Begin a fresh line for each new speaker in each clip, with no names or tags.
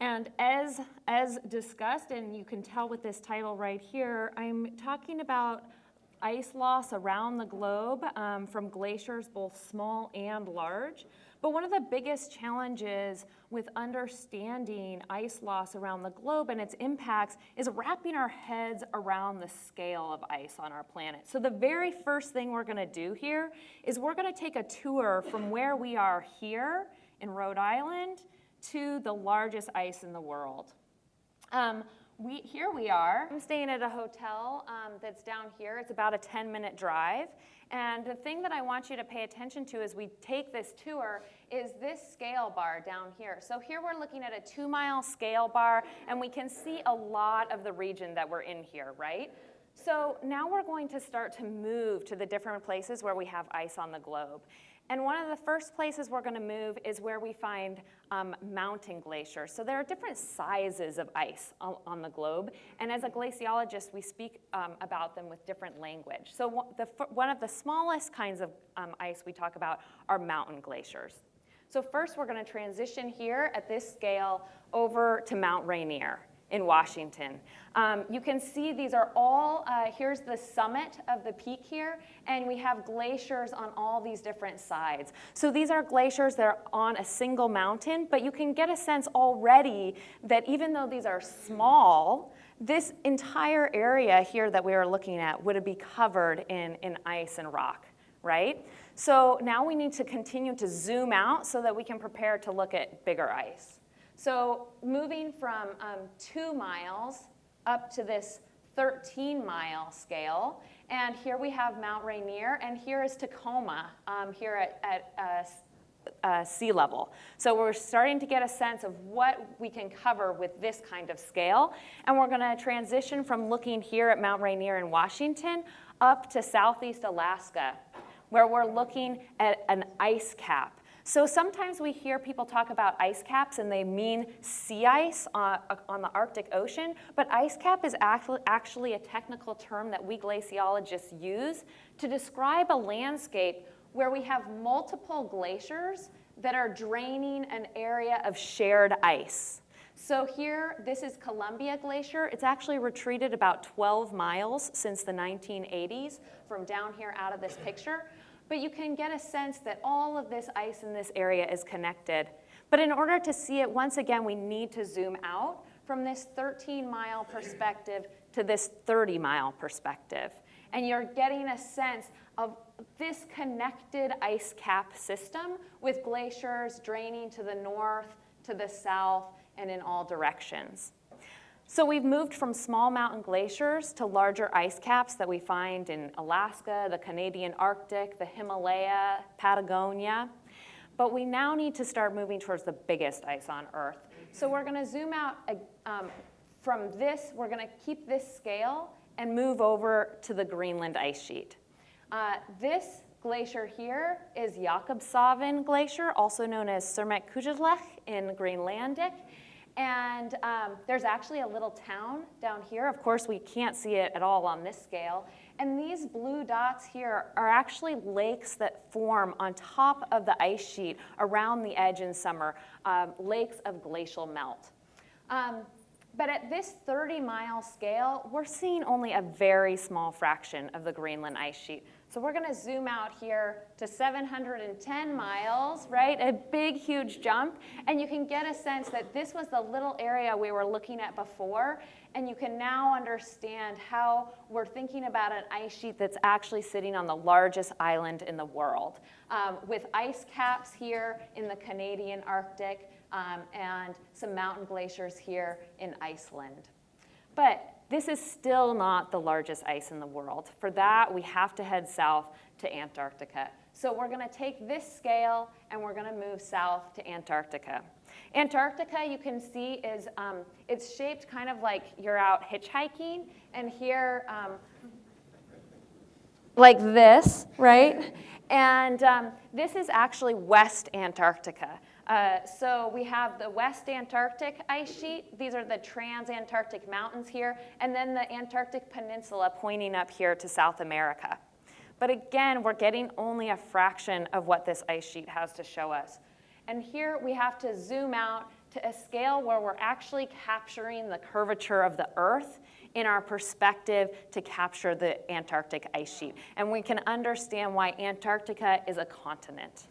And as, as discussed, and you can tell with this title right here, I'm talking about ice loss around the globe um, from glaciers, both small and large. But one of the biggest challenges with understanding ice loss around the globe and its impacts is wrapping our heads around the scale of ice on our planet. So the very first thing we're gonna do here is we're gonna take a tour from where we are here in Rhode Island to the largest ice in the world. Um, we, here we are. I'm staying at a hotel um, that's down here. It's about a 10 minute drive. And the thing that I want you to pay attention to as we take this tour is this scale bar down here. So here we're looking at a two mile scale bar and we can see a lot of the region that we're in here, right? So now we're going to start to move to the different places where we have ice on the globe. And one of the first places we're gonna move is where we find um, mountain glaciers. So there are different sizes of ice on, the globe. And as a glaciologist, we speak um, about them with different language. So the, one of the smallest kinds of um, ice we talk about are mountain glaciers. So first we're gonna transition here at this scale over to Mount Rainier in Washington. Um, you can see these are all, uh, here's the summit of the peak here, and we have glaciers on all these different sides. So these are glaciers that are on a single mountain, but you can get a sense already that even though these are small, this entire area here that we are looking at would be covered in, in ice and rock, right? So now we need to continue to zoom out so that we can prepare to look at bigger ice. So moving from um, two miles up to this 13 mile scale, and here we have Mount Rainier, and here is Tacoma um, here at, at uh, uh, sea level. So we're starting to get a sense of what we can cover with this kind of scale. And we're gonna transition from looking here at Mount Rainier in Washington up to Southeast Alaska, where we're looking at an ice cap. So sometimes we hear people talk about ice caps and they mean sea ice on, uh, on the Arctic Ocean, but ice cap is actually a technical term that we glaciologists use to describe a landscape where we have multiple glaciers that are draining an area of shared ice. So here, this is Columbia Glacier. It's actually retreated about 12 miles since the 1980s from down here out of this picture but you can get a sense that all of this ice in this area is connected. But in order to see it, once again, we need to zoom out from this 13 mile perspective to this 30 mile perspective. And you're getting a sense of this connected ice cap system with glaciers draining to the north, to the south, and in all directions. So we've moved from small mountain glaciers to larger ice caps that we find in Alaska, the Canadian Arctic, the Himalaya, Patagonia. But we now need to start moving towards the biggest ice on Earth. So we're gonna zoom out um, from this, we're gonna keep this scale and move over to the Greenland ice sheet. Uh, this glacier here is Jakobshavn Glacier, also known as Sermeq in Greenlandic. And um, there's actually a little town down here. Of course, we can't see it at all on this scale. And these blue dots here are actually lakes that form on top of the ice sheet around the edge in summer, um, lakes of glacial melt. Um, but at this 30 mile scale, we're seeing only a very small fraction of the Greenland ice sheet. So we're gonna zoom out here to 710 miles, right? A big, huge jump. And you can get a sense that this was the little area we were looking at before. And you can now understand how we're thinking about an ice sheet that's actually sitting on the largest island in the world. Um, with ice caps here in the Canadian Arctic um, and some mountain glaciers here in Iceland. But this is still not the largest ice in the world. For that, we have to head south to Antarctica. So we're gonna take this scale and we're gonna move south to Antarctica. Antarctica, you can see, is um, it's shaped kind of like you're out hitchhiking, and here, um, like this, right? And um, this is actually West Antarctica. Uh, so we have the West Antarctic ice sheet. These are the trans-Antarctic mountains here, and then the Antarctic Peninsula pointing up here to South America. But again, we're getting only a fraction of what this ice sheet has to show us. And here we have to zoom out to a scale where we're actually capturing the curvature of the Earth in our perspective to capture the Antarctic ice sheet. And we can understand why Antarctica is a continent.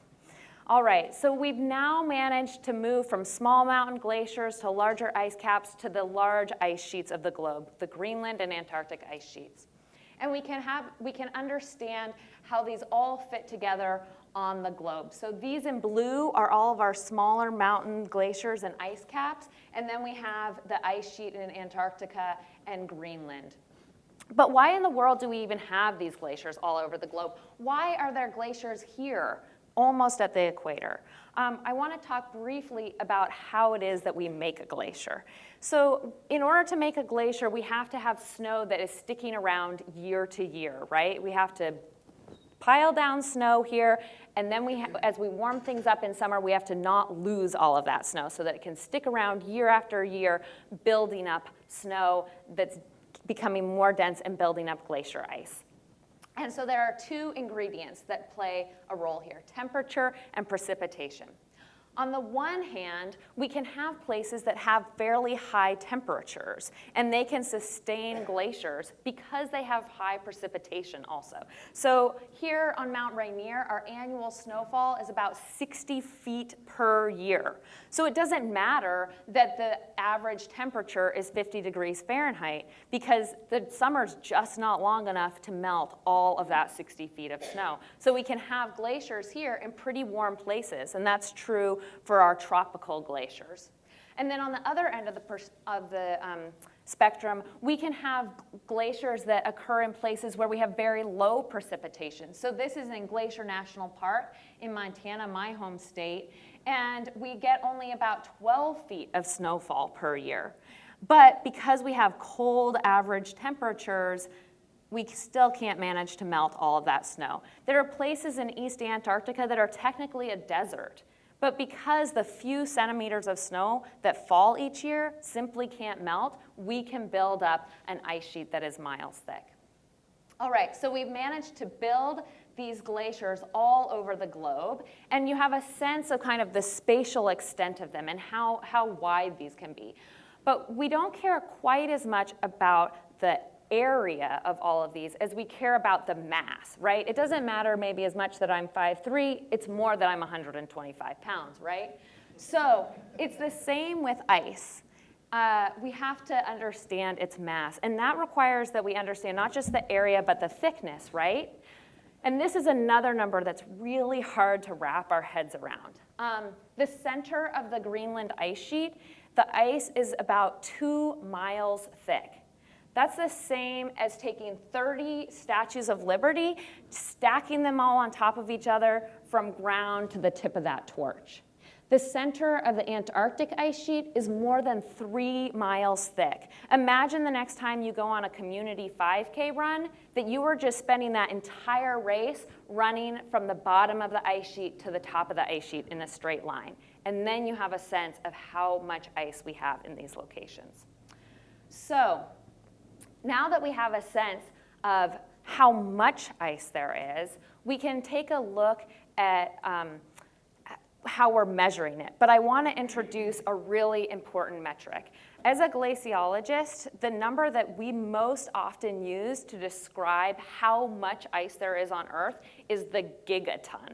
All right, so we've now managed to move from small mountain glaciers to larger ice caps to the large ice sheets of the globe, the Greenland and Antarctic ice sheets. And we can, have, we can understand how these all fit together on the globe. So these in blue are all of our smaller mountain glaciers and ice caps, and then we have the ice sheet in Antarctica and Greenland. But why in the world do we even have these glaciers all over the globe? Why are there glaciers here, almost at the equator? Um, I want to talk briefly about how it is that we make a glacier. So in order to make a glacier, we have to have snow that is sticking around year to year, right? We have to pile down snow here, and then we, as we warm things up in summer, we have to not lose all of that snow so that it can stick around year after year, building up snow that's becoming more dense and building up glacier ice. And so there are two ingredients that play a role here, temperature and precipitation. On the one hand, we can have places that have fairly high temperatures, and they can sustain glaciers because they have high precipitation also. So here on Mount Rainier, our annual snowfall is about 60 feet per year. So it doesn't matter that the average temperature is 50 degrees Fahrenheit because the summer's just not long enough to melt all of that 60 feet of snow. So we can have glaciers here in pretty warm places, and that's true for our tropical glaciers. And then on the other end of the, of the um, spectrum, we can have glaciers that occur in places where we have very low precipitation. So this is in Glacier National Park in Montana, my home state, and we get only about 12 feet of snowfall per year. But because we have cold average temperatures, we still can't manage to melt all of that snow. There are places in East Antarctica that are technically a desert. But because the few centimeters of snow that fall each year simply can't melt, we can build up an ice sheet that is miles thick. All right, so we've managed to build these glaciers all over the globe, and you have a sense of kind of the spatial extent of them and how, how wide these can be. But we don't care quite as much about the area of all of these as we care about the mass, right? It doesn't matter maybe as much that I'm 5'3", it's more that I'm 125 pounds, right? So it's the same with ice. Uh, we have to understand its mass, and that requires that we understand not just the area, but the thickness, right? And this is another number that's really hard to wrap our heads around. Um, the center of the Greenland ice sheet, the ice is about two miles thick. That's the same as taking 30 statues of liberty, stacking them all on top of each other from ground to the tip of that torch. The center of the Antarctic ice sheet is more than three miles thick. Imagine the next time you go on a community 5K run that you were just spending that entire race running from the bottom of the ice sheet to the top of the ice sheet in a straight line. And then you have a sense of how much ice we have in these locations. So now that we have a sense of how much ice there is, we can take a look at um, how we're measuring it. But I want to introduce a really important metric. As a glaciologist, the number that we most often use to describe how much ice there is on Earth is the gigaton.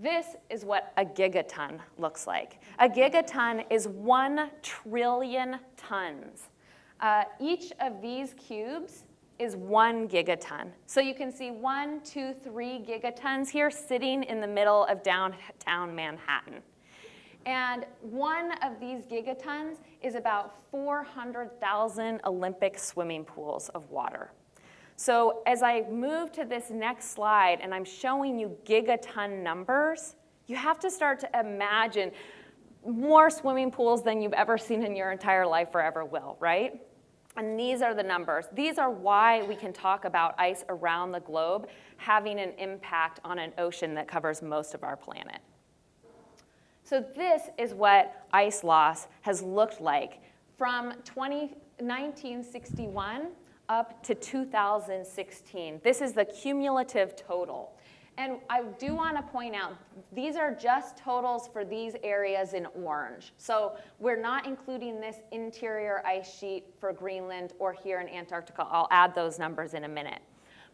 This is what a gigaton looks like. A gigaton is one trillion tons. Uh, each of these cubes is one gigaton. So you can see one, two, three gigatons here sitting in the middle of downtown Manhattan. And one of these gigatons is about 400,000 Olympic swimming pools of water. So as I move to this next slide and I'm showing you gigaton numbers, you have to start to imagine more swimming pools than you've ever seen in your entire life or ever will, right? And these are the numbers. These are why we can talk about ice around the globe having an impact on an ocean that covers most of our planet. So this is what ice loss has looked like from 20, 1961 up to 2016. This is the cumulative total. And I do want to point out, these are just totals for these areas in orange. So we're not including this interior ice sheet for Greenland or here in Antarctica. I'll add those numbers in a minute.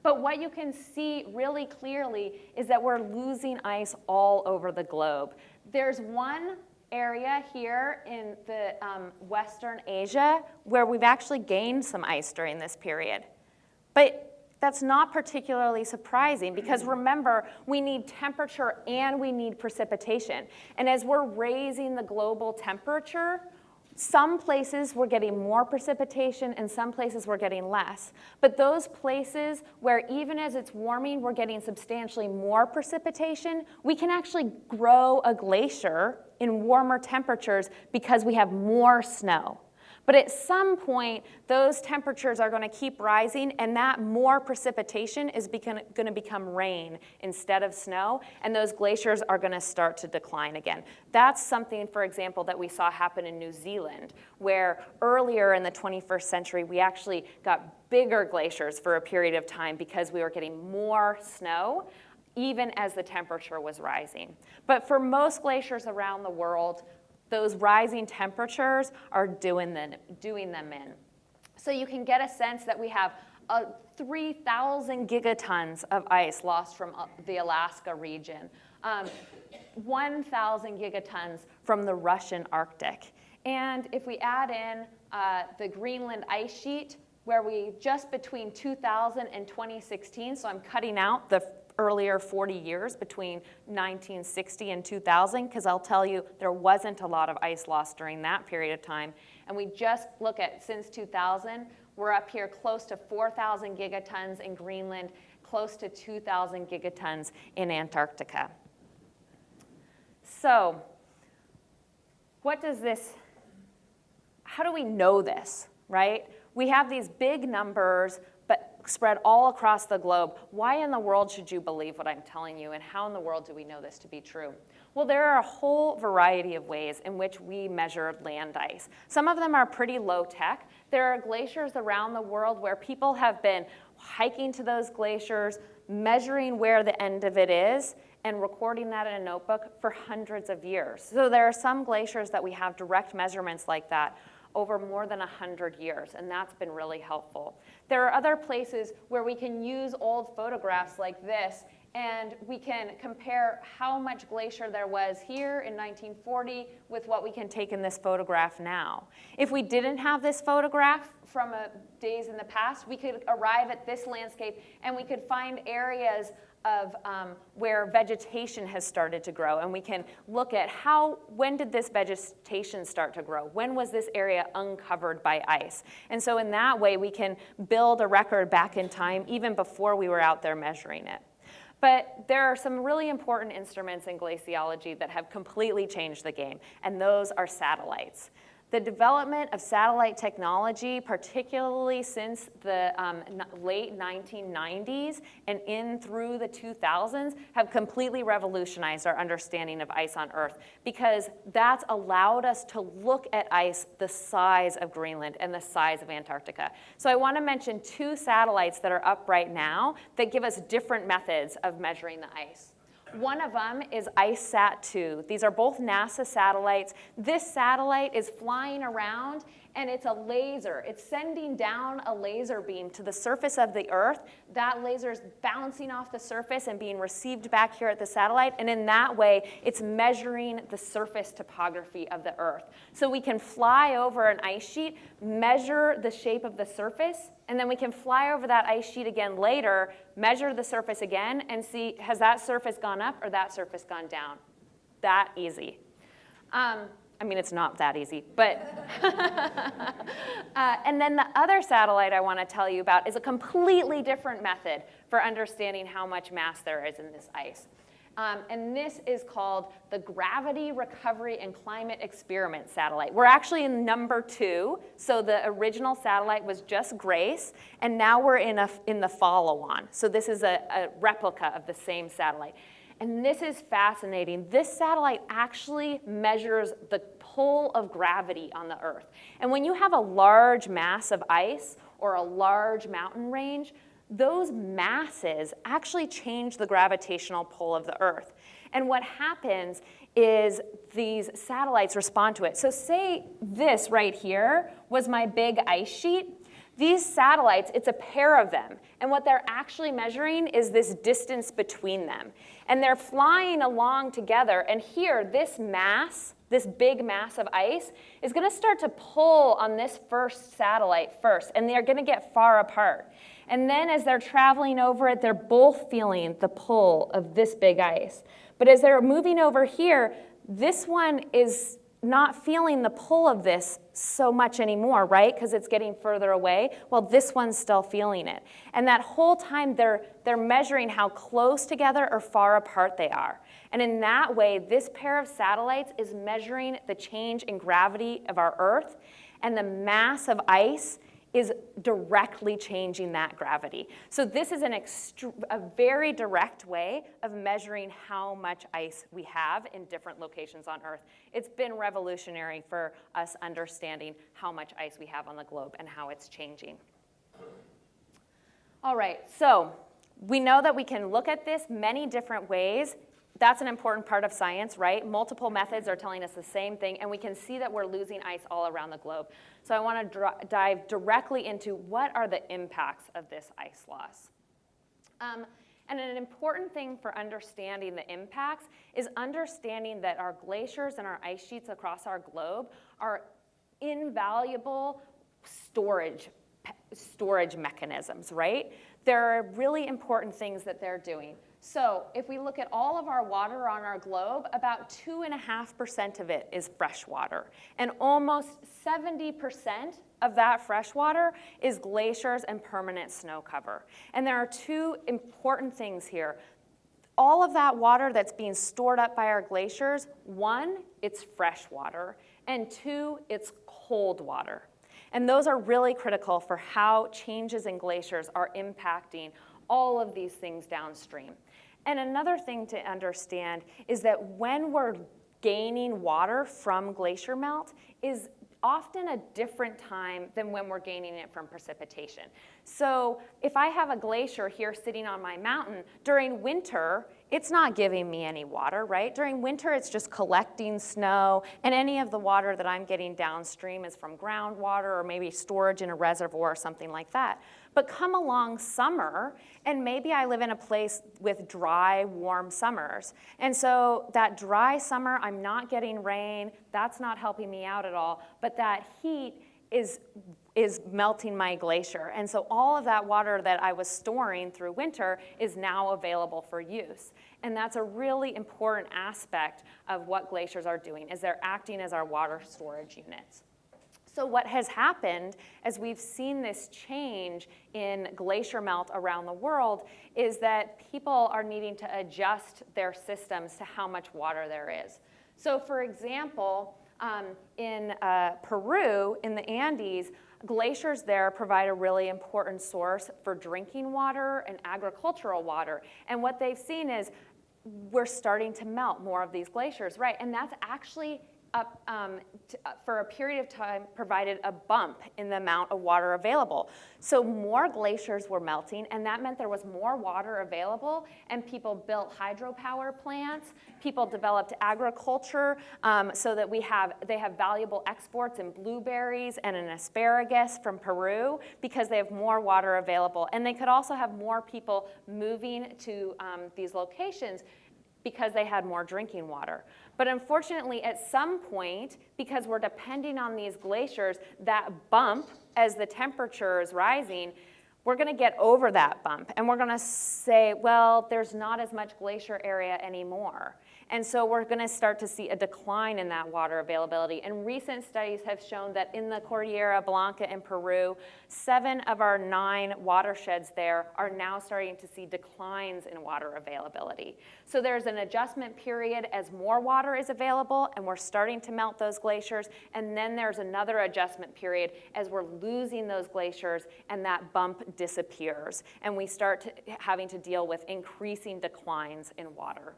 But what you can see really clearly is that we're losing ice all over the globe. There's one area here in the um, Western Asia where we've actually gained some ice during this period. But that's not particularly surprising because mm-hmm. remember, we need temperature and we need precipitation. And as we're raising the global temperature, some places we're getting more precipitation and some places we're getting less. But those places where even as it's warming, we're getting substantially more precipitation, we can actually grow a glacier in warmer temperatures because we have more snow. But at some point, those temperatures are going to keep rising, and that more precipitation is going to become rain instead of snow, and those glaciers are going to start to decline again. That's something, for example, that we saw happen in New Zealand, where earlier in the 21st century, we actually got bigger glaciers for a period of time because we were getting more snow even as the temperature was rising. But for most glaciers around the world, those rising temperatures are doing them, doing them in. So you can get a sense that we have uh, 3,000 gigatons of ice lost from uh, the Alaska region, um, 1,000 gigatons from the Russian Arctic. And if we add in uh, the Greenland ice sheet, where we just between 2000 and 2016, so I'm cutting out the earlier 40 years between 1960 and 2000, because I'll tell you there wasn't a lot of ice loss during that period of time. And we just look at since 2000, we're up here close to 4,000 gigatons in Greenland, close to 2,000 gigatons in Antarctica. So, what does this, how do we know this, right? We have these big numbers spread all across the globe. Why in the world should you believe what I'm telling you, and how in the world do we know this to be true? Well, there are a whole variety of ways in which we measure land ice. Some of them are pretty low tech. There are glaciers around the world where people have been hiking to those glaciers, measuring where the end of it is, and recording that in a notebook for hundreds of years. So there are some glaciers that we have direct measurements like that over more than 100 years, and that's been really helpful. There are other places where we can use old photographs like this and we can compare how much glacier there was here in 1940 with what we can take in this photograph now. If we didn't have this photograph from uh, days in the past, we could arrive at this landscape and we could find areas of um, where vegetation has started to grow. And we can look at how, when did this vegetation start to grow? When was this area uncovered by ice? And so in that way, we can build a record back in time even before we were out there measuring it. But there are some really important instruments in glaciology that have completely changed the game, and those are satellites. The development of satellite technology, particularly since the um, late 1990s and in through the 2000s, have completely revolutionized our understanding of ice on Earth because that's allowed us to look at ice the size of Greenland and the size of Antarctica. So I want to mention two satellites that are up right now that give us different methods of measuring the ice. One of them is ICESat-2. These are both NASA satellites. This satellite is flying around and it's a laser. It's sending down a laser beam to the surface of the Earth. That laser is bouncing off the surface and being received back here at the satellite. And in that way, it's measuring the surface topography of the Earth. So we can fly over an ice sheet, measure the shape of the surface, and then we can fly over that ice sheet again later, measure the surface again, and see has that surface gone up or that surface gone down. That easy. Um, I mean, it's not that easy, but. uh, and then the other satellite I want to tell you about is a completely different method for understanding how much mass there is in this ice. Um, and this is called the Gravity Recovery and Climate Experiment Satellite. We're actually in number two, so the original satellite was just GRACE, and now we're in, a, in the follow-on. So this is a, a replica of the same satellite. And this is fascinating. This satellite actually measures the pull of gravity on the Earth. And when you have a large mass of ice or a large mountain range, those masses actually change the gravitational pull of the Earth. And what happens is these satellites respond to it. So say this right here was my big ice sheet. These satellites, it's a pair of them. And what they're actually measuring is this distance between them. And they're flying along together. And here, this mass, this big mass of ice, is going to start to pull on this first satellite first. And they're going to get far apart. And then as they're traveling over it, they're both feeling the pull of this big ice. But as they're moving over here, this one is not feeling the pull of this so much anymore, right? Because it's getting further away. Well, this one's still feeling it. And that whole time they're, they're measuring how close together or far apart they are. And in that way, this pair of satellites is measuring the change in gravity of our Earth and the mass of ice is directly changing that gravity. So this is an a very direct way of measuring how much ice we have in different locations on Earth. It's been revolutionary for us understanding how much ice we have on the globe and how it's changing. All right, so we know that we can look at this many different ways that's an important part of science, right? Multiple methods are telling us the same thing, and we can see that we're losing ice all around the globe. So I want to dive directly into what are the impacts of this ice loss. Um, and an important thing for understanding the impacts is understanding that our glaciers and our ice sheets across our globe are invaluable storage, storage mechanisms, right? There are really important things that they're doing. So if we look at all of our water on our globe, about 2.5% of it is fresh water. And almost 70% of that fresh water is glaciers and permanent snow cover. And there are two important things here. All of that water that's being stored up by our glaciers, one, it's fresh water, and two, it's cold water. And those are really critical for how changes in glaciers are impacting all of these things downstream. And another thing to understand is that when we're gaining water from glacier melt is often a different time than when we're gaining it from precipitation. So if I have a glacier here sitting on my mountain, during winter, it's not giving me any water, right? During winter, it's just collecting snow, and any of the water that I'm getting downstream is from groundwater or maybe storage in a reservoir or something like that. But come along summer, and maybe I live in a place with dry, warm summers. And so that dry summer, I'm not getting rain, that's not helping me out at all, but that heat is is melting my glacier. And so all of that water that I was storing through winter is now available for use. And that's a really important aspect of what glaciers are doing, is they're acting as our water storage units. So what has happened as we've seen this change in glacier melt around the world is that people are needing to adjust their systems to how much water there is. So for example, um, in uh, Peru, in the Andes, glaciers there provide a really important source for drinking water and agricultural water. And what they've seen is we're starting to melt more of these glaciers, right? And that's actually up, um, to, uh, for a period of time provided a bump in the amount of water available. So more glaciers were melting and that meant there was more water available and people built hydropower plants, people developed agriculture um, so that we have, they have valuable exports in blueberries and in asparagus from Peru because they have more water available. And they could also have more people moving to um, these locations because they had more drinking water. But unfortunately, at some point, because we're depending on these glaciers, that bump as the temperature is rising, we're gonna get over that bump and we're gonna say, well, there's not as much glacier area anymore. And so we're going to start to see a decline in that water availability. And recent studies have shown that in the Cordillera Blanca in Peru, seven of our nine watersheds there are now starting to see declines in water availability. So there's an adjustment period as more water is available and we're starting to melt those glaciers. And then there's another adjustment period as we're losing those glaciers and that bump disappears. And we start to, having to deal with increasing declines in water.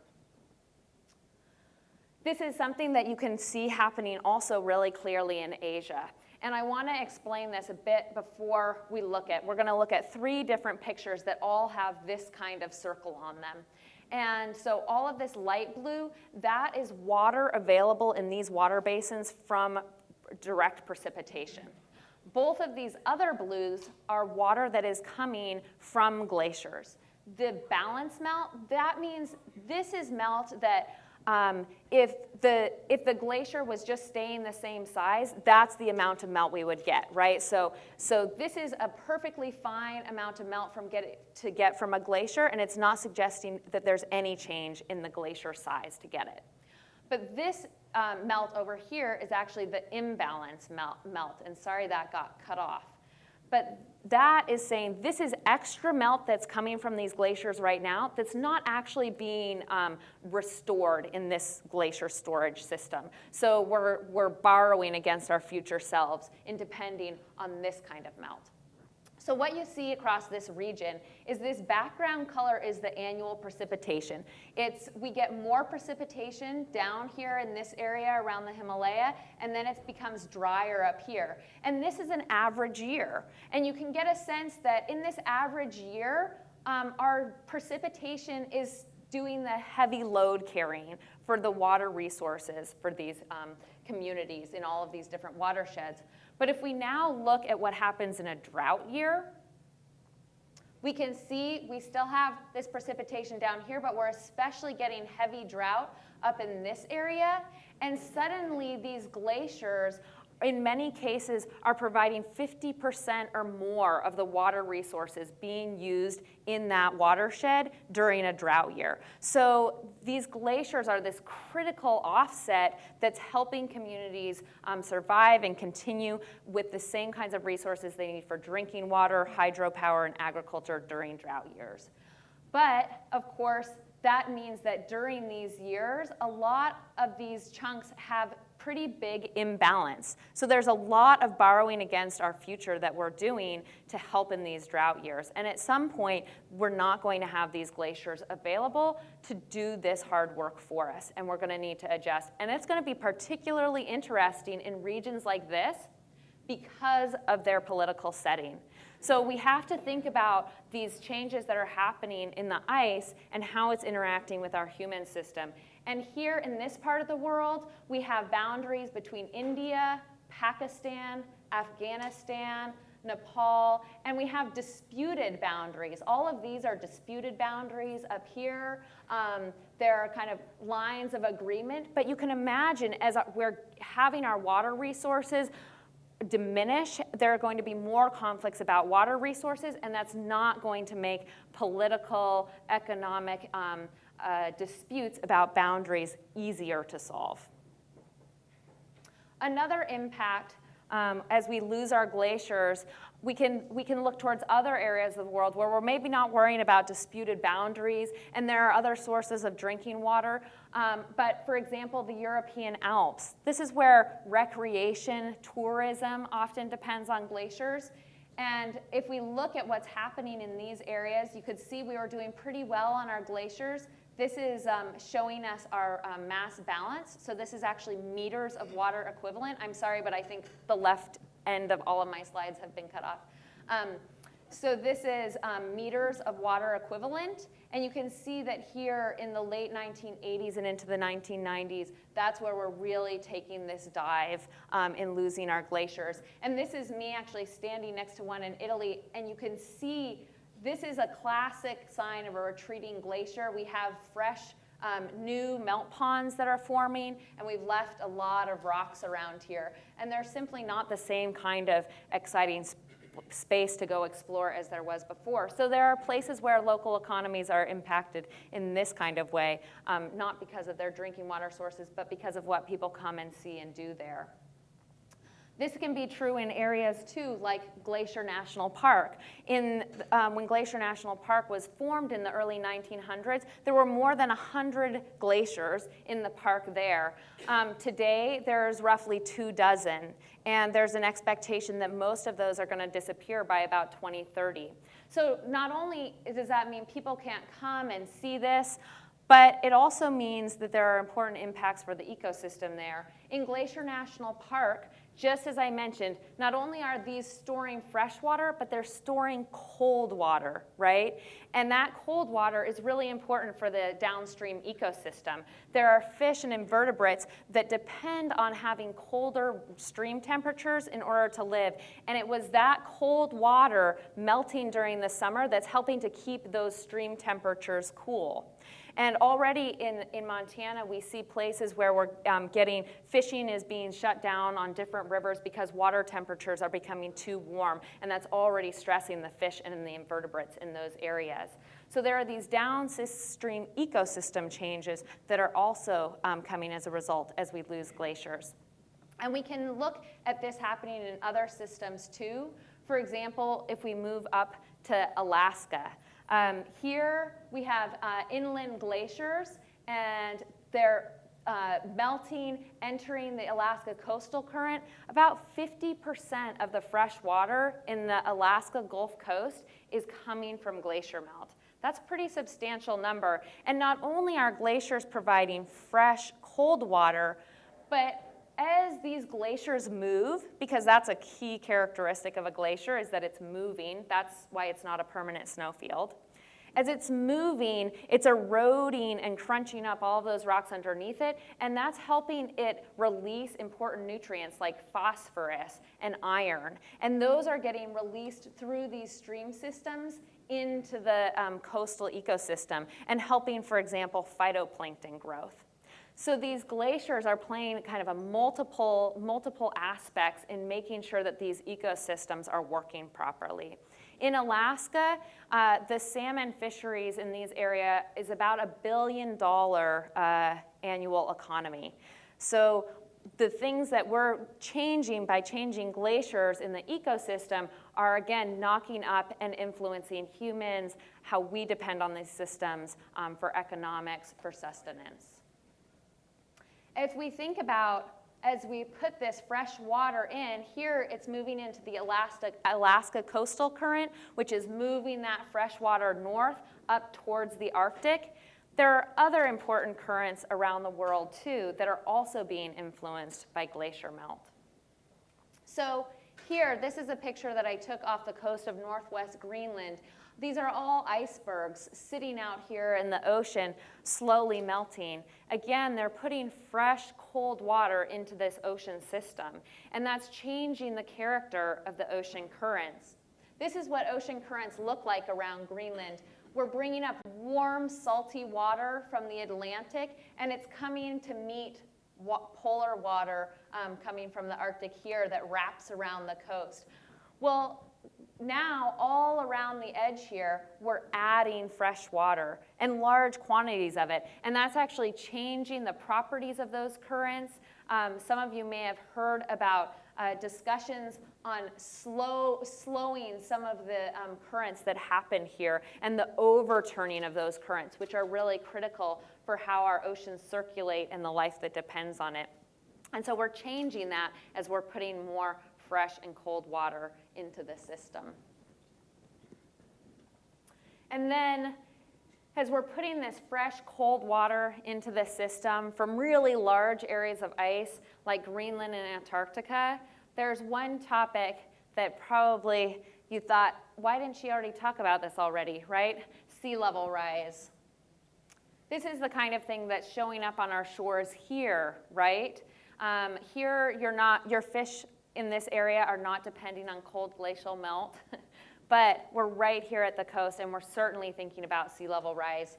This is something that you can see happening also really clearly in Asia. And I want to explain this a bit before we look at, we're going to look at three different pictures that all have this kind of circle on them. And so all of this light blue, that is water available in these water basins from direct precipitation. Both of these other blues are water that is coming from glaciers. The balance melt, that means this is melt that um, if, the, if the glacier was just staying the same size, that's the amount of melt we would get, right? So, so this is a perfectly fine amount of melt from get, to get from a glacier, and it's not suggesting that there's any change in the glacier size to get it. But this um, melt over here is actually the imbalance melt, melt, and sorry that got cut off. But that is saying this is extra melt that's coming from these glaciers right now that's not actually being um, restored in this glacier storage system. So we're, we're borrowing against our future selves in depending on this kind of melt. So what you see across this region is this background color is the annual precipitation. It's, we get more precipitation down here in this area around the Himalaya, and then it becomes drier up here. And this is an average year. And you can get a sense that in this average year, um, our precipitation is doing the heavy load carrying for the water resources for these um, communities in all of these different watersheds. But if we now look at what happens in a drought year, we can see we still have this precipitation down here, but we're especially getting heavy drought up in this area. And suddenly these glaciers in many cases are providing 50% or more of the water resources being used in that watershed during a drought year. So these glaciers are this critical offset that's helping communities um, survive and continue with the same kinds of resources they need for drinking water, hydropower, and agriculture during drought years. But of course, that means that during these years, a lot of these chunks have pretty big imbalance. So there's a lot of borrowing against our future that we're doing to help in these drought years. And at some point, we're not going to have these glaciers available to do this hard work for us, and we're going to need to adjust. And it's going to be particularly interesting in regions like this because of their political setting. So we have to think about these changes that are happening in the ice and how it's interacting with our human system. And here in this part of the world, we have boundaries between India, Pakistan, Afghanistan, Nepal, and we have disputed boundaries. All of these are disputed boundaries up here. Um, there are kind of lines of agreement, but you can imagine as we're having our water resources diminish, there are going to be more conflicts about water resources, and that's not going to make political, economic, um, uh, disputes about boundaries easier to solve. Another impact um, as we lose our glaciers, we can, we can look towards other areas of the world where we're maybe not worrying about disputed boundaries and there are other sources of drinking water. Um, but for example, the European Alps. This is where recreation, tourism often depends on glaciers. And if we look at what's happening in these areas, you could see we were doing pretty well on our glaciers. This is um, showing us our um, mass balance. So this is actually meters of water equivalent. I'm sorry, but I think the left end of all of my slides have been cut off. Um, so this is um, meters of water equivalent. And you can see that here in the late 1980s and into the 1990s, that's where we're really taking this dive um, in losing our glaciers. And this is me actually standing next to one in Italy. And you can see this is a classic sign of a retreating glacier. We have fresh um, new melt ponds that are forming, and we've left a lot of rocks around here. And they're simply not the same kind of exciting sp space to go explore as there was before. So there are places where local economies are impacted in this kind of way, um, not because of their drinking water sources, but because of what people come and see and do there. This can be true in areas too, like Glacier National Park. In, um, when Glacier National Park was formed in the early 1900s, there were more than 100 glaciers in the park there. Um, today, there's roughly two dozen, and there's an expectation that most of those are going to disappear by about 2030. So not only does that mean people can't come and see this, But it also means that there are important impacts for the ecosystem there. In Glacier National Park, just as I mentioned, not only are these storing fresh water, but they're storing cold water, right? And that cold water is really important for the downstream ecosystem. There are fish and invertebrates that depend on having colder stream temperatures in order to live. And it was that cold water melting during the summer that's helping to keep those stream temperatures cool. And already in, in Montana, we see places where we're um, getting, fishing is being shut down on different rivers because water temperatures are becoming too warm, and that's already stressing the fish and the invertebrates in those areas. So there are these downstream ecosystem changes that are also um, coming as a result as we lose glaciers. And we can look at this happening in other systems too. For example, if we move up to Alaska, um, here we have uh, inland glaciers, and they're uh, melting, entering the Alaska coastal current. About 50% of the fresh water in the Alaska Gulf Coast is coming from glacier melt. That's a pretty substantial number. And not only are glaciers providing fresh, cold water, but as these glaciers move, because that's a key characteristic of a glacier is that it's moving, that's why it's not a permanent snowfield. As it's moving, it's eroding and crunching up all of those rocks underneath it, and that's helping it release important nutrients like phosphorus and iron. And those are getting released through these stream systems into the um, coastal ecosystem and helping, for example, phytoplankton growth. So these glaciers are playing kind of a multiple, multiple aspects in making sure that these ecosystems are working properly. In Alaska, uh, the salmon fisheries in these areas is about a billion dollar uh, annual economy. So the things that we're changing by changing glaciers in the ecosystem are again knocking up and influencing humans, how we depend on these systems um, for economics, for sustenance if we think about as we put this fresh water in, here it's moving into the Alaska, Alaska coastal current, which is moving that fresh water north up towards the Arctic. There are other important currents around the world too that are also being influenced by glacier melt. So here, this is a picture that I took off the coast of northwest Greenland. These are all icebergs sitting out here in the ocean, slowly melting. Again, they're putting fresh, cold water into this ocean system, and that's changing the character of the ocean currents. This is what ocean currents look like around Greenland. We're bringing up warm, salty water from the Atlantic, and it's coming to meet polar water um, coming from the Arctic here that wraps around the coast. Well, now all around the edge here, we're adding fresh water and large quantities of it. And that's actually changing the properties of those currents. Um, some of you may have heard about uh, discussions on slow, slowing some of the um, currents that happen here and the overturning of those currents, which are really critical for how our oceans circulate and the life that depends on it. And so we're changing that as we're putting more fresh and cold water into the system. And then as we're putting this fresh, cold water into the system from really large areas of ice like Greenland and Antarctica, there's one topic that probably you thought, why didn't she already talk about this already, right? Sea level rise. This is the kind of thing that's showing up on our shores here, right? Um, here, you're not, your fish in this area are not depending on cold glacial melt, but we're right here at the coast and we're certainly thinking about sea level rise.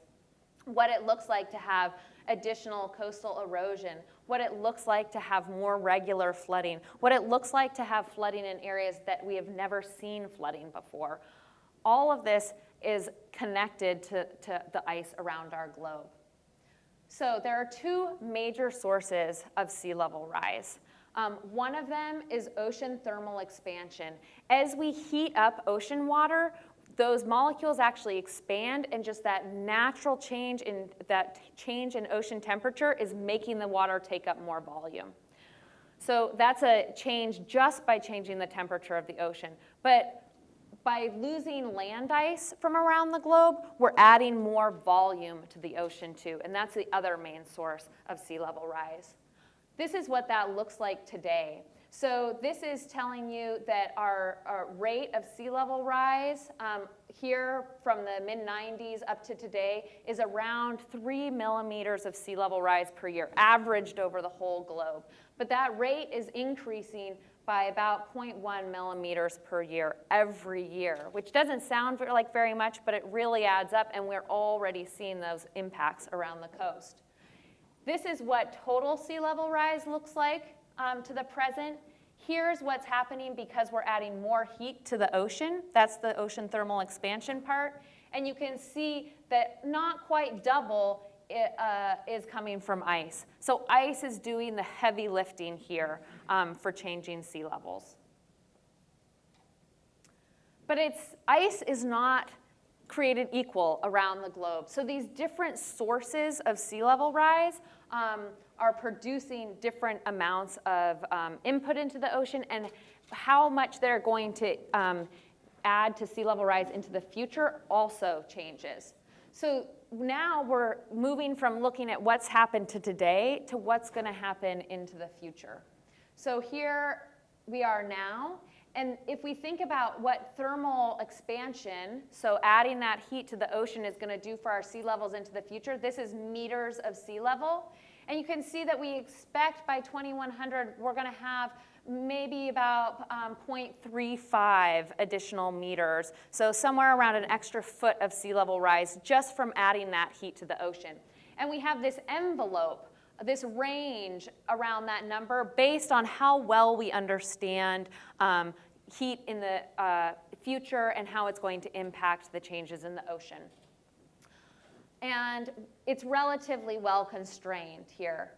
What it looks like to have additional coastal erosion, what it looks like to have more regular flooding, what it looks like to have flooding in areas that we have never seen flooding before. All of this is connected to, to the ice around our globe. So there are two major sources of sea level rise. Um, one of them is ocean thermal expansion. As we heat up ocean water, those molecules actually expand and just that natural change in that change in ocean temperature is making the water take up more volume. So that's a change just by changing the temperature of the ocean. But by losing land ice from around the globe, we're adding more volume to the ocean too, and that's the other main source of sea level rise. This is what that looks like today. So this is telling you that our, our rate of sea level rise um, here from the mid 90s up to today is around three millimeters of sea level rise per year, averaged over the whole globe. But that rate is increasing by about 0.1 millimeters per year every year, which doesn't sound like very much, but it really adds up, and we're already seeing those impacts around the coast. This is what total sea level rise looks like um, to the present. Here's what's happening because we're adding more heat to the ocean. That's the ocean thermal expansion part. And you can see that not quite double it, uh, is coming from ice. So ice is doing the heavy lifting here um, for changing sea levels. But it's, ice is not created equal around the globe. So these different sources of sea level rise um, are producing different amounts of um, input into the ocean and how much they're going to um, add to sea level rise into the future also changes. So now we're moving from looking at what's happened to today to what's going to happen into the future. So here we are now, and if we think about what thermal expansion, so adding that heat to the ocean is going to do for our sea levels into the future, this is meters of sea level. And you can see that we expect by 2100 we're going to have maybe about um, 0.35 additional meters, so somewhere around an extra foot of sea level rise just from adding that heat to the ocean. And we have this envelope, this range around that number based on how well we understand um, heat in the uh, future and how it's going to impact the changes in the ocean. And it's relatively well constrained here.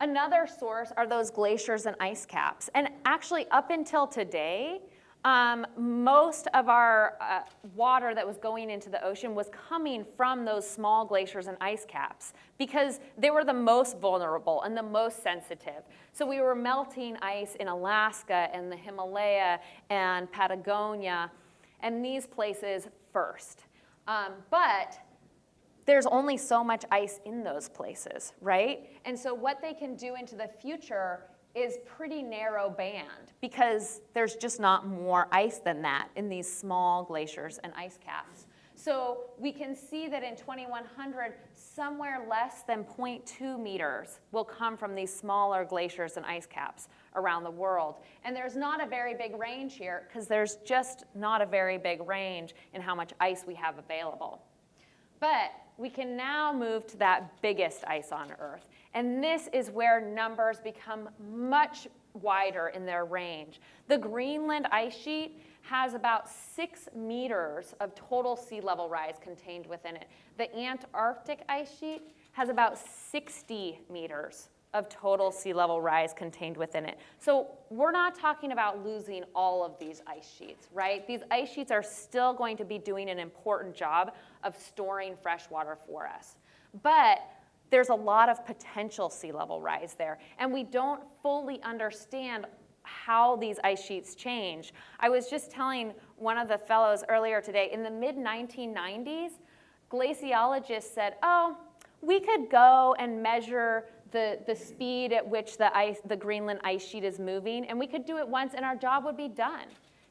Another source are those glaciers and ice caps. And actually, up until today, um, most of our uh, water that was going into the ocean was coming from those small glaciers and ice caps because they were the most vulnerable and the most sensitive. So we were melting ice in Alaska and the Himalaya and Patagonia and these places first. Um, but there's only so much ice in those places, right? And so what they can do into the future is pretty narrow band because there's just not more ice than that in these small glaciers and ice caps. So we can see that in 2100, somewhere less than 0.2 meters will come from these smaller glaciers and ice caps around the world. And there's not a very big range here because there's just not a very big range in how much ice we have available. But we can now move to that biggest ice on Earth. And this is where numbers become much wider in their range. The Greenland ice sheet has about six meters of total sea level rise contained within it. The Antarctic ice sheet has about 60 meters of total sea level rise contained within it. So we're not talking about losing all of these ice sheets, right? These ice sheets are still going to be doing an important job of storing fresh water for us. But there's a lot of potential sea level rise there, and we don't fully understand how these ice sheets change. I was just telling one of the fellows earlier today, in the mid 1990s, glaciologists said, oh, we could go and measure the, the speed at which the, ice, the Greenland ice sheet is moving, and we could do it once and our job would be done.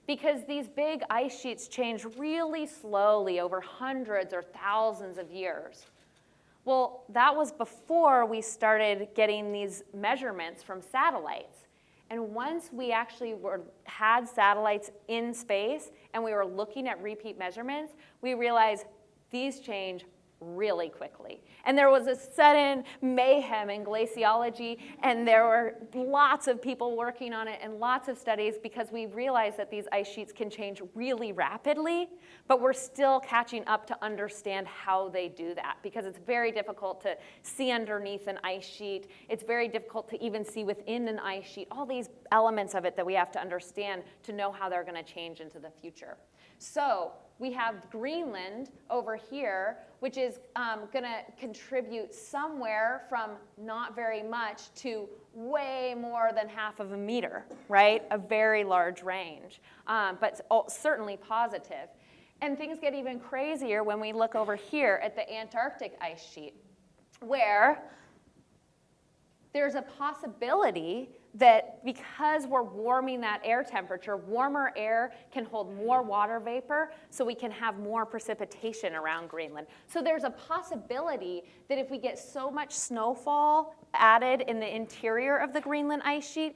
Because these big ice sheets change really slowly over hundreds or thousands of years. Well, that was before we started getting these measurements from satellites. And once we actually were, had satellites in space and we were looking at repeat measurements, we realized these change really quickly. And there was a sudden mayhem in glaciology, and there were lots of people working on it and lots of studies because we realized that these ice sheets can change really rapidly, but we're still catching up to understand how they do that because it's very difficult to see underneath an ice sheet. It's very difficult to even see within an ice sheet, all these elements of it that we have to understand to know how they're going to change into the future. So we have Greenland over here, which is um, going to contribute somewhere from not very much to way more than half of a meter, right? A very large range, um, but certainly positive. And things get even crazier when we look over here at the Antarctic ice sheet, where there's a possibility that because we're warming that air temperature, warmer air can hold more water vapor, so we can have more precipitation around Greenland. So there's a possibility that if we get so much snowfall added in the interior of the Greenland ice sheet,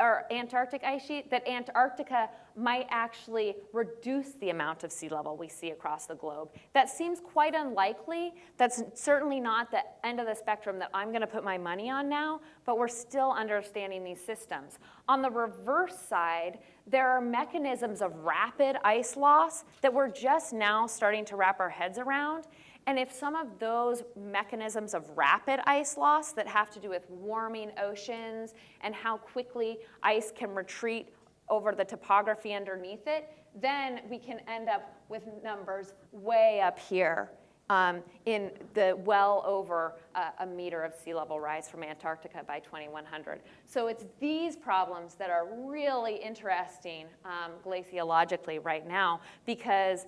or Antarctic ice sheet, that Antarctica might actually reduce the amount of sea level we see across the globe. That seems quite unlikely. That's certainly not the end of the spectrum that I'm gonna put my money on now, but we're still understanding these systems. On the reverse side, there are mechanisms of rapid ice loss that we're just now starting to wrap our heads around. And if some of those mechanisms of rapid ice loss that have to do with warming oceans and how quickly ice can retreat over the topography underneath it, then we can end up with numbers way up here um, in the well over uh, a meter of sea level rise from Antarctica by 2100. So it's these problems that are really interesting um, glaciologically right now because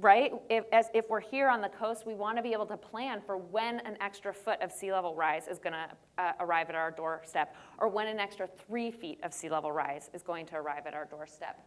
right? If, as, if we're here on the coast, we want to be able to plan for when an extra foot of sea level rise is going to uh, arrive at our doorstep, or when an extra three feet of sea level rise is going to arrive at our doorstep.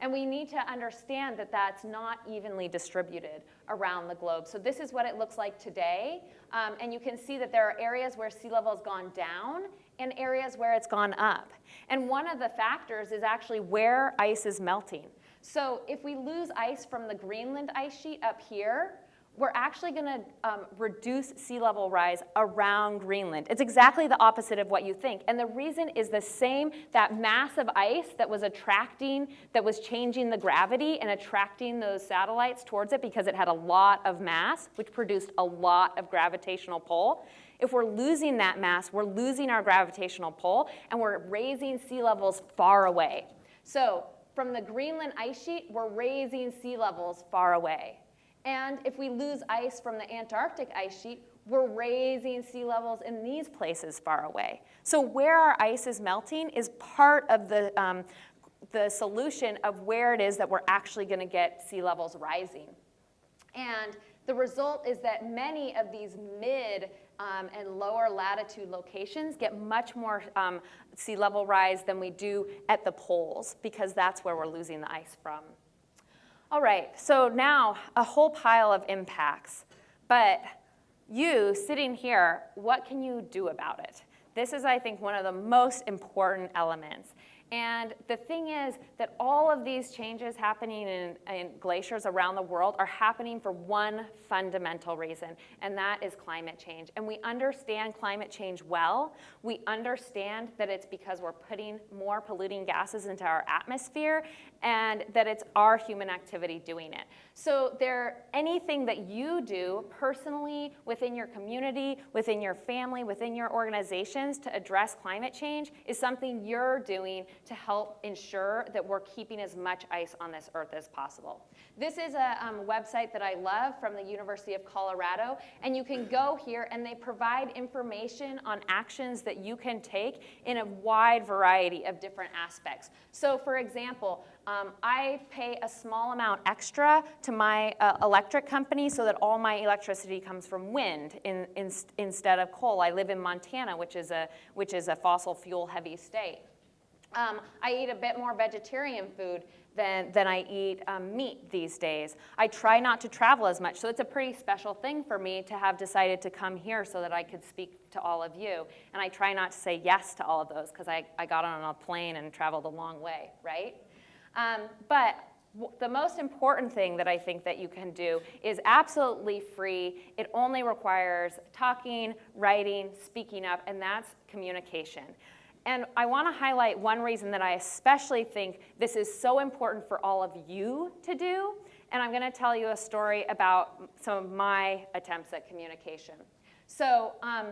And we need to understand that that's not evenly distributed around the globe. So this is what it looks like today. Um, and you can see that there are areas where sea level has gone down and areas where it's gone up. And one of the factors is actually where ice is melting. So if we lose ice from the Greenland ice sheet up here, we're actually going to um, reduce sea level rise around Greenland. It's exactly the opposite of what you think. And the reason is the same, that mass of ice that was attracting, that was changing the gravity and attracting those satellites towards it because it had a lot of mass, which produced a lot of gravitational pull. If we're losing that mass, we're losing our gravitational pull and we're raising sea levels far away. So from the Greenland ice sheet, we're raising sea levels far away. And if we lose ice from the Antarctic ice sheet, we're raising sea levels in these places far away. So where our ice is melting is part of the, um, the solution of where it is that we're actually gonna get sea levels rising. And the result is that many of these mid um, and lower latitude locations get much more um, sea level rise than we do at the poles because that's where we're losing the ice from. All right, so now a whole pile of impacts, but you sitting here, what can you do about it? This is, I think, one of the most important elements. And the thing is that all of these changes happening in, in, glaciers around the world are happening for one fundamental reason, and that is climate change. And we understand climate change well. We understand that it's because we're putting more polluting gases into our atmosphere and that it's our human activity doing it. So there, anything that you do personally, within your community, within your family, within your organizations to address climate change is something you're doing to help ensure that we're keeping as much ice on this earth as possible. This is a um, website that I love from the University of Colorado, and you can go here and they provide information on actions that you can take in a wide variety of different aspects. So for example, um, I pay a small amount extra to my uh, electric company so that all my electricity comes from wind in, in, instead of coal. I live in Montana, which is a, which is a fossil fuel heavy state. Um, I eat a bit more vegetarian food than, than I eat um, meat these days. I try not to travel as much, so it's a pretty special thing for me to have decided to come here so that I could speak to all of you. And I try not to say yes to all of those because I, I got on a plane and traveled a long way, right? Um, but the most important thing that I think that you can do is absolutely free. It only requires talking, writing, speaking up, and that's communication. And I want to highlight one reason that I especially think this is so important for all of you to do. And I'm going to tell you a story about some of my attempts at communication. So um,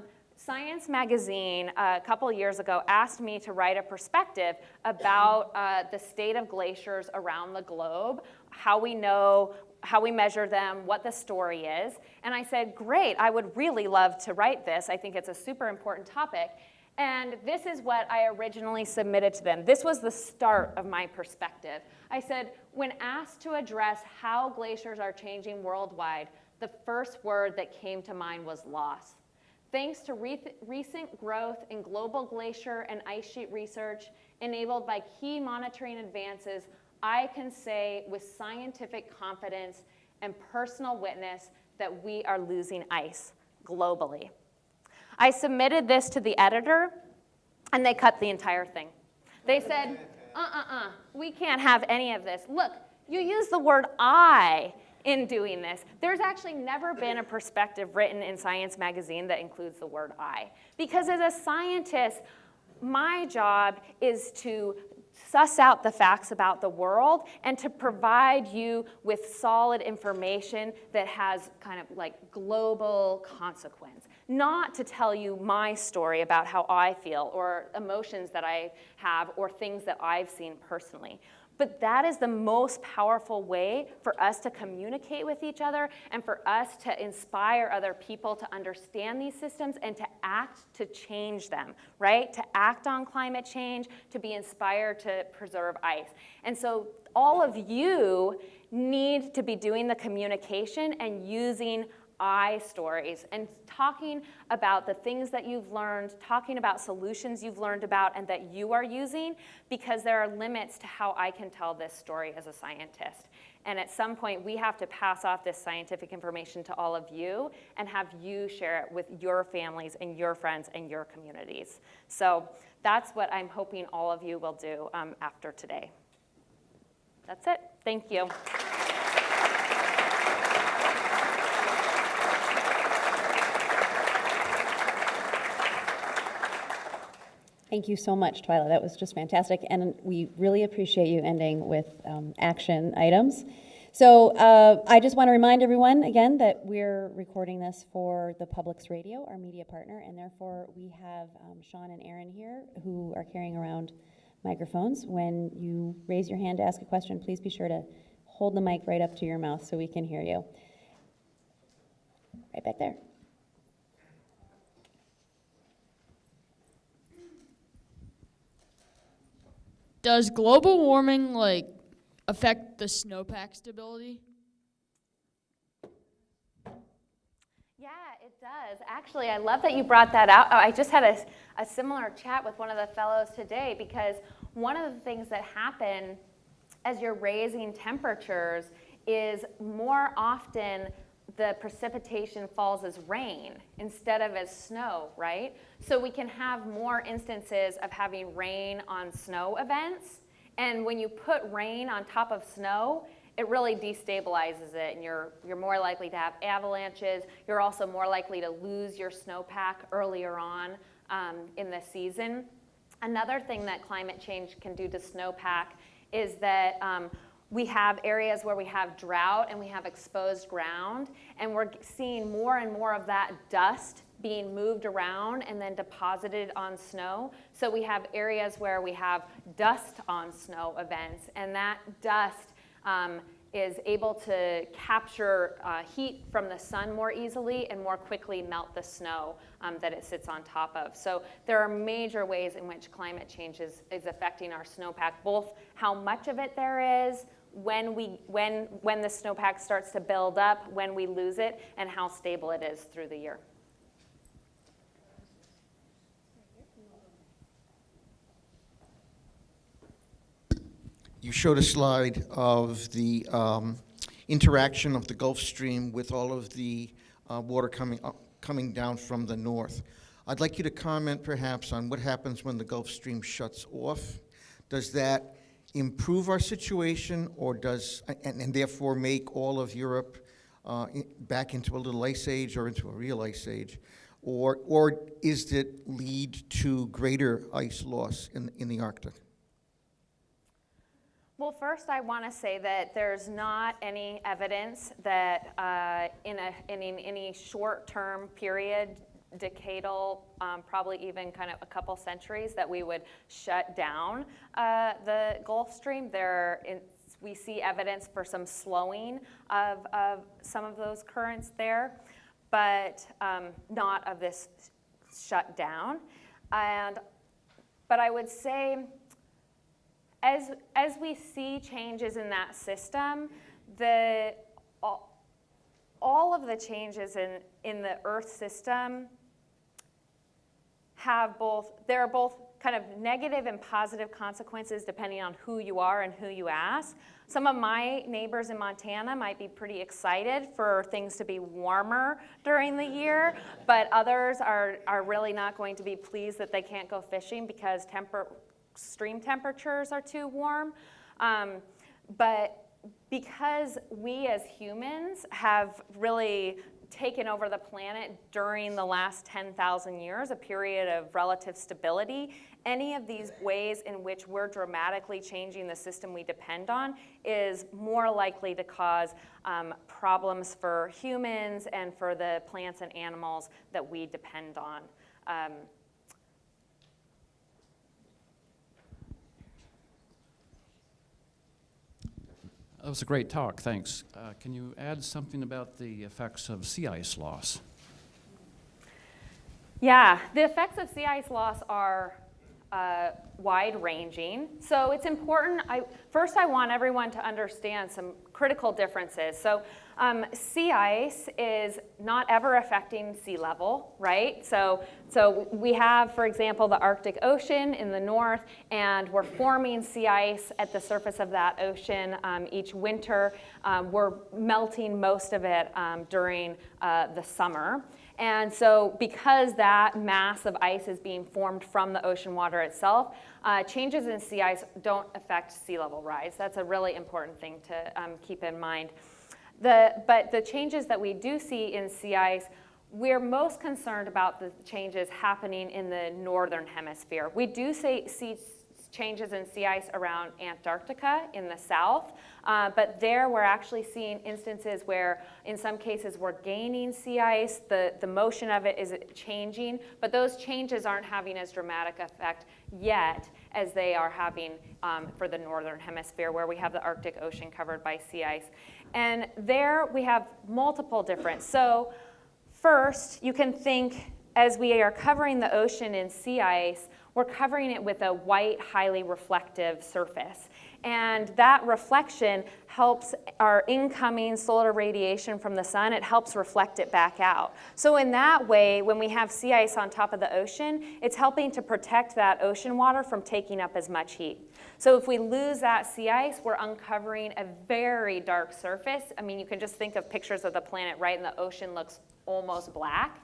Science Magazine a couple years ago asked me to write a perspective about uh, the state of glaciers around the globe, how we know, how we measure them, what the story is. And I said, great, I would really love to write this. I think it's a super important topic. And this is what I originally submitted to them. This was the start of my perspective. I said, when asked to address how glaciers are changing worldwide, the first word that came to mind was loss. Thanks to re recent growth in global glacier and ice sheet research enabled by key monitoring advances, I can say with scientific confidence and personal witness that we are losing ice globally. I submitted this to the editor, and they cut the entire thing. They said, uh-uh-uh, we can't have any of this. Look, you use the word I in doing this. There's actually never been a perspective written in Science Magazine that includes the word I. Because as a scientist, my job is to suss out the facts about the world and to provide you with solid information that has kind of like global consequence. Not to tell you my story about how I feel or emotions that I have or things that I've seen personally. But that is the most powerful way for us to communicate with each other and for us to inspire other people to understand these systems and to act to change them, right? To act on climate change, to be inspired to preserve ice. And so all of you need to be doing the communication and using I stories and talking about the things that you've learned, talking about solutions you've learned about and that you are using because there are limits to how I can tell this story as a scientist. And at some point, we have to pass off this scientific information to all of you and have you share it with your families and your friends and your communities. So that's what I'm hoping all of you will do um, after today. That's it. Thank you.
Thank you so much, Twila. That was just fantastic. And we really appreciate you ending with um, action items. So uh, I just want to remind everyone again that we're recording this for the Public's Radio, our media partner, and therefore we have um, Sean and Aaron here who are carrying around microphones. When you raise your hand to ask a question, please be sure to hold the mic right up to your mouth so we can hear you. Right back there.
Does global warming like affect the snowpack stability?
Yeah, it does. Actually, I love that you brought that out. Oh, I just had a, a similar chat with one of the fellows today because one of the things that happen as you're raising temperatures is more often the precipitation falls as rain instead of as snow, right? So we can have more instances of having rain on snow events. And when you put rain on top of snow, it really destabilizes it and you're, you're more likely to have avalanches. You're also more likely to lose your snowpack earlier on um, in the season. Another thing that climate change can do to snowpack is that um, we have areas where we have drought and we have exposed ground, and we're seeing more and more of that dust being moved around and then deposited on snow. So we have areas where we have dust on snow events, and that dust um, is able to capture uh, heat from the sun more easily and more quickly melt the snow um, that it sits on top of. So there are major ways in which climate change is, is affecting our snowpack, both how much of it there is, when, we, when, when the snowpack starts to build up, when we lose it, and how stable it is through the year.
You showed a slide of the um, interaction of the Gulf Stream with all of the uh, water coming up, coming down from the north. I'd like you to comment perhaps on what happens when the Gulf Stream shuts off. Does that improve our situation or does, and, and therefore make all of Europe uh, back into a little ice age or into a real ice age? Or, or is it lead to greater ice loss in, in the Arctic?
Well, first I want to say that there's not any evidence that uh, in, a, in, in any short-term period decadal, um, probably even kind of a couple centuries, that we would shut down uh, the Gulf Stream. There, in, we see evidence for some slowing of, of some of those currents there, but um, not of this shutdown. And, but I would say, as, as we see changes in that system, the, all, all of the changes in, in the Earth system have both, there are both kind of negative and positive consequences depending on who you are and who you ask. Some of my neighbors in Montana might be pretty excited for things to be warmer during the year, but others are, are really not going to be pleased that they can't go fishing because temper, stream temperatures are too warm. Um, but because we as humans have really taken over the planet during the last 10,000 years, a period of relative stability, any of these ways in which we're dramatically changing the system we depend on is more likely to cause um, problems for humans and for the plants and animals that we depend on. Um,
That was a great talk, thanks. Uh, Can you add something about the effects of sea ice loss?
Yeah, the effects of sea ice loss are uh, wide-ranging. So it's important, I, first I want everyone to understand some critical differences. So um, sea ice is not ever affecting sea level, right? So, so we have, for example, the Arctic Ocean in the north, and we're forming sea ice at the surface of that ocean um, each winter. Um, we're melting most of it um, during uh, the summer. And so because that mass of ice is being formed from the ocean water itself, uh, changes in sea ice don't affect sea level rise. That's a really important thing to um, keep in mind. The, but the changes that we do see in sea ice, we're most concerned about the changes happening in the northern hemisphere. We do say, see changes in sea ice around Antarctica in the south. Uh, but there we're actually seeing instances where in some cases we're gaining sea ice, the, the motion of it is changing, but those changes aren't having as dramatic effect yet as they are having um, for the northern hemisphere where we have the Arctic Ocean covered by sea ice. And there we have multiple different. So first you can think as we are covering the ocean in sea ice, we're covering it with a white, highly reflective surface. And that reflection helps our incoming solar radiation from the sun, it helps reflect it back out. So in that way, when we have sea ice on top of the ocean, it's helping to protect that ocean water from taking up as much heat. So if we lose that sea ice, we're uncovering a very dark surface. I mean, you can just think of pictures of the planet, right? And the ocean looks almost black.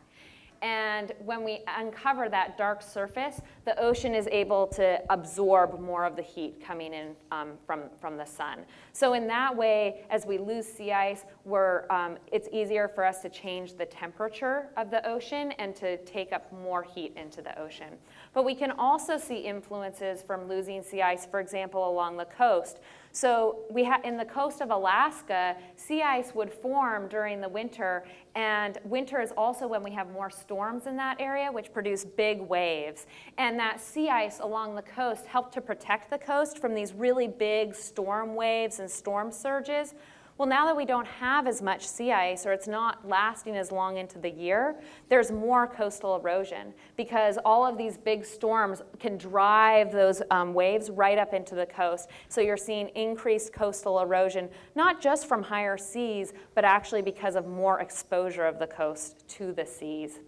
And when we uncover that dark surface, the ocean is able to absorb more of the heat coming in um, from, from the sun. So in that way, as we lose sea ice, we're, um, it's easier for us to change the temperature of the ocean and to take up more heat into the ocean. But we can also see influences from losing sea ice, for example, along the coast. So we ha- in the coast of Alaska, sea ice would form during the winter, and winter is also when we have more storms in that area, which produce big waves. And that sea ice along the coast helped to protect the coast from these really big storm waves and storm surges. Well, now that we don't have as much sea ice or it's not lasting as long into the year, there's more coastal erosion because all of these big storms can drive those um, waves right up into the coast. So you're seeing increased coastal erosion, not just from higher seas, but actually because of more exposure of the coast to the seas.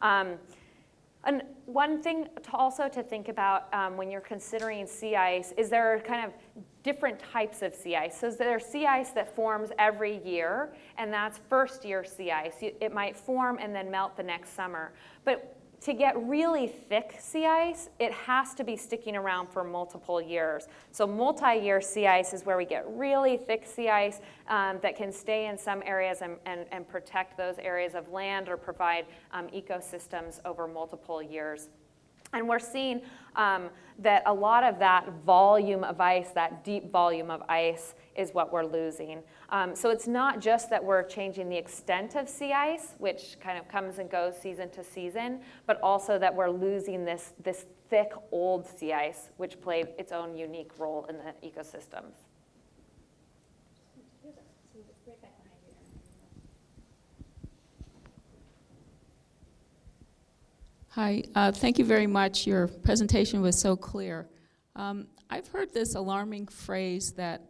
Um, and one thing to also to think about um, when you're considering sea ice is there are kind of different types of sea ice. So there's sea ice that forms every year, and that's first year sea ice. It might form and then melt the next summer. But to get really thick sea ice, it has to be sticking around for multiple years. So multi-year sea ice is where we get really thick sea ice um, that can stay in some areas and, and, and, protect those areas of land or provide um, ecosystems over multiple years. And we're seeing um, that a lot of that volume of ice, that deep volume of ice, is what we're losing. Um, so it's not just that we're changing the extent of sea ice, which kind of comes and goes season to season, but also that we're losing this, this thick old sea ice, which played its own unique role in the ecosystems.
Hi, uh, thank you very much. Your presentation was so clear. Um, I've heard this alarming phrase that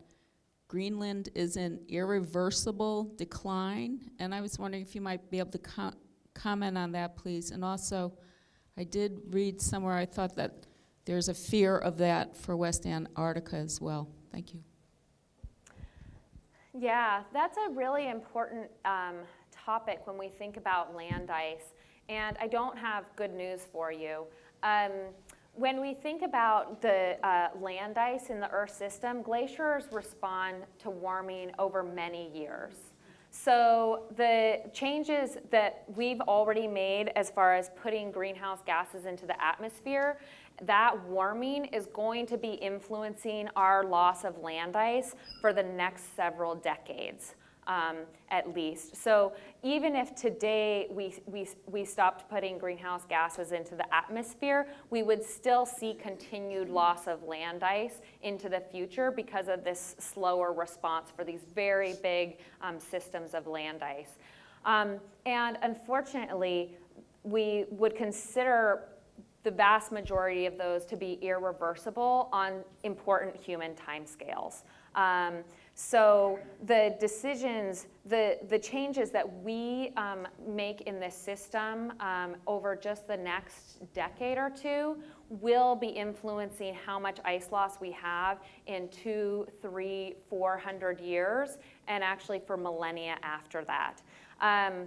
Greenland is in irreversible decline, and I was wondering if you might be able to co- comment on that, please. And also, I did read somewhere, I thought that there's a fear of that for West Antarctica as well. Thank you.
Yeah, that's a really important um, topic when we think about land ice. And I don't have good news for you. Um, when we think about the uh, land ice in the Earth system, glaciers respond to warming over many years. So the changes that we've already made as far as putting greenhouse gases into the atmosphere, that warming is going to be influencing our loss of land ice for the next several decades. Um, at least. So even if today we, we, we stopped putting greenhouse gases into the atmosphere, we would still see continued loss of land ice into the future because of this slower response for these very big um, systems of land ice. Um, and unfortunately, we would consider the vast majority of those to be irreversible on important human timescales. Um, so the decisions, the, the changes that we um, make in this system um, over just the next decade or two will be influencing how much ice loss we have in two, three, four hundred years, and actually for millennia after that. Um,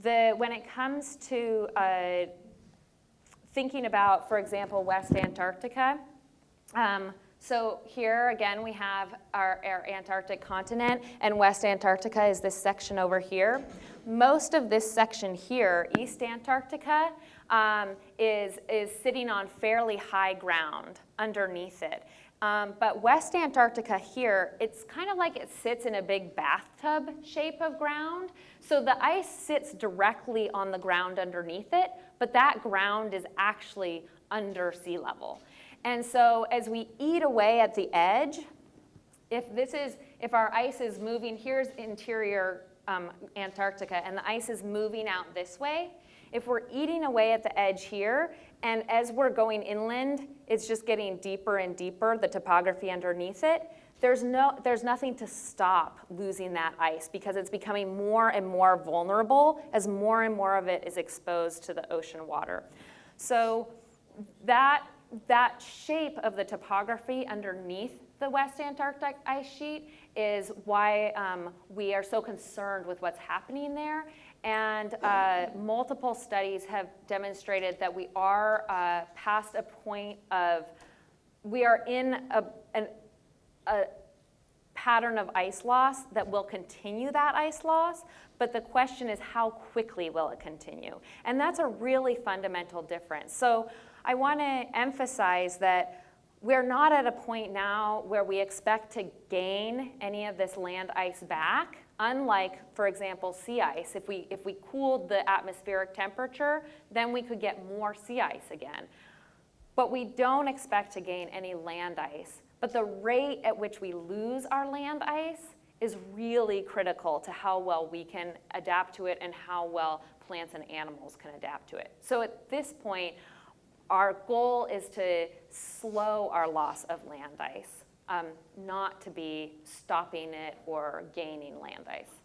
the, when it comes to uh, thinking about, for example, West Antarctica, um, so here again we have our, our, Antarctic continent and West Antarctica is this section over here. Most of this section here, East Antarctica, um, is, is sitting on fairly high ground underneath it. Um, but West Antarctica here, it's kind of like it sits in a big bathtub shape of ground. So the ice sits directly on the ground underneath it, but that ground is actually under sea level. And so as we eat away at the edge, if this is, if our ice is moving, here's interior um, Antarctica, and the ice is moving out this way, if we're eating away at the edge here, and as we're going inland, it's just getting deeper and deeper, the topography underneath it, there's, no, there's nothing to stop losing that ice because it's becoming more and more vulnerable as more and more of it is exposed to the ocean water. So that that shape of the topography underneath the West Antarctic ice sheet is why um, we are so concerned with what's happening there. And uh, multiple studies have demonstrated that we are uh, past a point of, we are in a, an, a pattern of ice loss that will continue that ice loss, but the question is how quickly will it continue? And that's a really fundamental difference. So I want to emphasize that we're not at a point now where we expect to gain any of this land ice back, unlike, for example, sea ice. If we, if we cooled the atmospheric temperature, then we could get more sea ice again. But we don't expect to gain any land ice. But the rate at which we lose our land ice is really critical to how well we can adapt to it and how well plants and animals can adapt to it. So at this point, our goal is to slow our loss of land ice, um, not to be stopping it or gaining land ice.